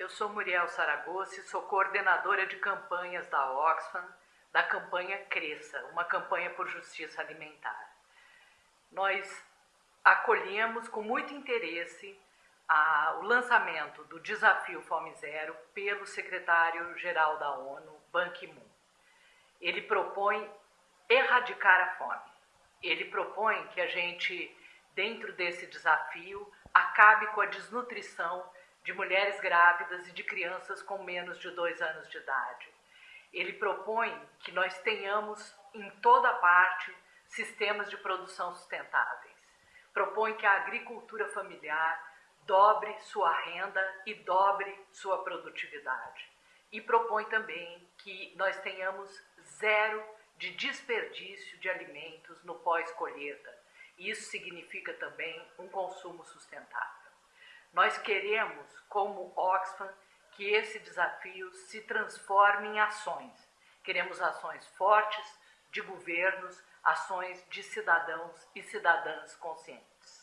Eu sou Muriel Saragossa e sou coordenadora de campanhas da Oxfam, da campanha Cresça, uma campanha por justiça alimentar. Nós acolhemos com muito interesse a, o lançamento do Desafio Fome Zero pelo secretário-geral da ONU, Ban Ki-moon. Ele propõe erradicar a fome. Ele propõe que a gente, dentro desse desafio, acabe com a desnutrição de mulheres grávidas e de crianças com menos de dois anos de idade. Ele propõe que nós tenhamos em toda parte sistemas de produção sustentáveis. Propõe que a agricultura familiar dobre sua renda e dobre sua produtividade. E propõe também que nós tenhamos zero de desperdício de alimentos no pós-colheita. Isso significa também um consumo sustentável. Nós queremos, como Oxfam, que esse desafio se transforme em ações. Queremos ações fortes de governos, ações de cidadãos e cidadãs conscientes.